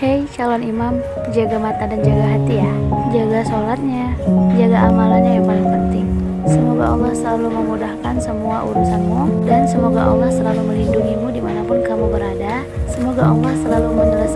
Hei calon imam, jaga mata dan jaga hati ya. Jaga sholatnya, jaga amalannya yang paling penting. Semoga Allah selalu memudahkan semua urusanmu dan semoga Allah selalu melindungimu di mana pun kamu berada. Semoga Allah selalu menyelesaikan